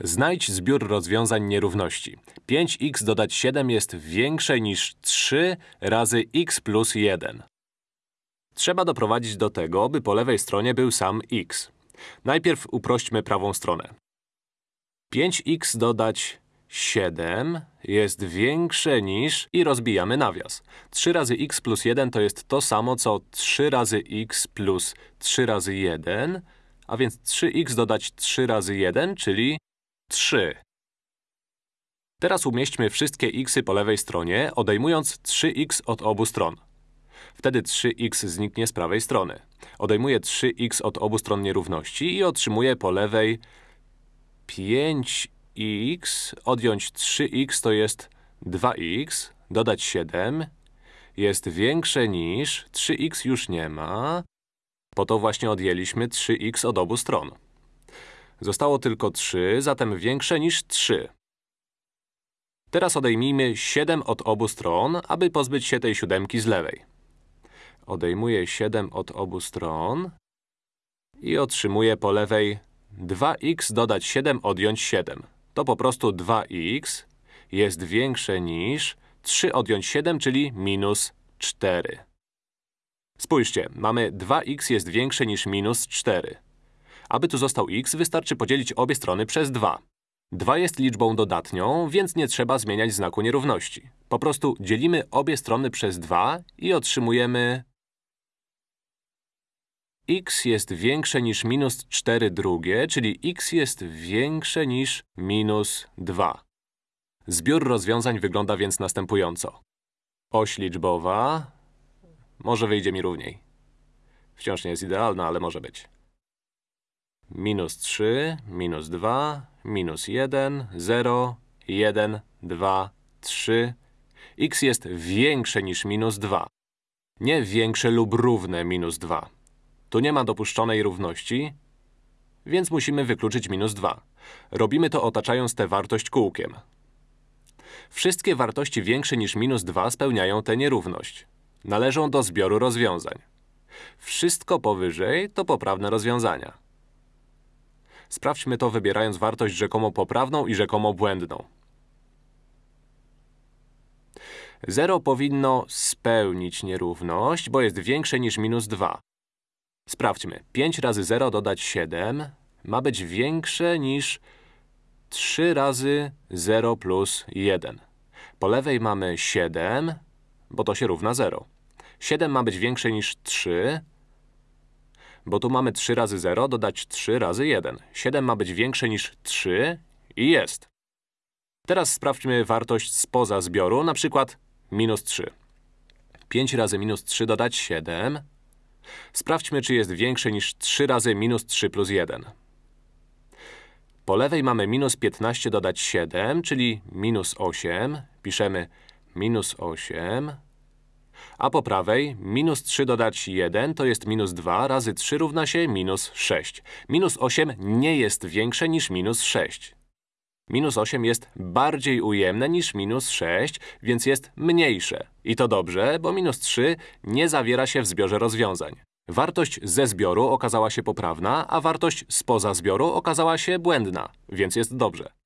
Znajdź zbiór rozwiązań nierówności. 5x dodać 7 jest większe niż 3 razy x plus 1. Trzeba doprowadzić do tego, by po lewej stronie był sam x. Najpierw uprośćmy prawą stronę. 5x dodać 7 jest większe niż… i rozbijamy nawias. 3 razy x plus 1 to jest to samo, co 3 razy x plus 3 razy 1, a więc 3x dodać 3 razy 1, czyli 3. Teraz umieśćmy wszystkie xy po lewej stronie, odejmując 3x od obu stron. Wtedy 3x zniknie z prawej strony. Odejmuję 3x od obu stron nierówności i otrzymuję po lewej 5x, odjąć 3x to jest 2x, dodać 7 jest większe niż, 3x już nie ma, po to właśnie odjęliśmy 3x od obu stron. Zostało tylko 3, zatem większe niż 3. Teraz odejmijmy 7 od obu stron, aby pozbyć się tej siódemki z lewej. Odejmuję 7 od obu stron i otrzymuję po lewej 2x dodać 7 odjąć 7. To po prostu 2x jest większe niż 3 odjąć 7, czyli minus 4. Spójrzcie, mamy 2x jest większe niż minus 4. Aby tu został x, wystarczy podzielić obie strony przez 2. 2 jest liczbą dodatnią, więc nie trzeba zmieniać znaku nierówności. Po prostu dzielimy obie strony przez 2 i otrzymujemy x jest większe niż minus 4 drugie, czyli x jest większe niż minus 2. Zbiór rozwiązań wygląda więc następująco. Oś liczbowa… Może wyjdzie mi równiej. Wciąż nie jest idealna, ale może być. Minus 3, minus 2, minus 1, 0, 1, 2, 3. x jest większe niż minus 2. Nie większe lub równe minus 2. Tu nie ma dopuszczonej równości, więc musimy wykluczyć minus 2. Robimy to otaczając tę wartość kółkiem. Wszystkie wartości większe niż minus 2 spełniają tę nierówność. Należą do zbioru rozwiązań. Wszystko powyżej to poprawne rozwiązania. Sprawdźmy to wybierając wartość rzekomo poprawną i rzekomo błędną. 0 powinno spełnić nierówność, bo jest większe niż minus 2. Sprawdźmy. 5 razy 0 dodać 7 ma być większe niż 3 razy 0 plus 1. Po lewej mamy 7, bo to się równa 0. 7 ma być większe niż 3, bo tu mamy 3 razy 0 dodać 3 razy 1. 7 ma być większe niż 3 i jest. Teraz sprawdźmy wartość spoza zbioru, na przykład minus 3. 5 razy minus 3 dodać 7. Sprawdźmy, czy jest większe niż 3 razy minus 3 plus 1. Po lewej mamy minus 15 dodać 7, czyli minus 8. Piszemy minus 8. A po prawej minus 3 dodać 1 to jest minus 2 razy 3 równa się minus 6. Minus 8 nie jest większe niż minus 6. Minus 8 jest bardziej ujemne niż minus 6, więc jest mniejsze. I to dobrze, bo minus 3 nie zawiera się w zbiorze rozwiązań. Wartość ze zbioru okazała się poprawna, a wartość spoza zbioru okazała się błędna, więc jest dobrze.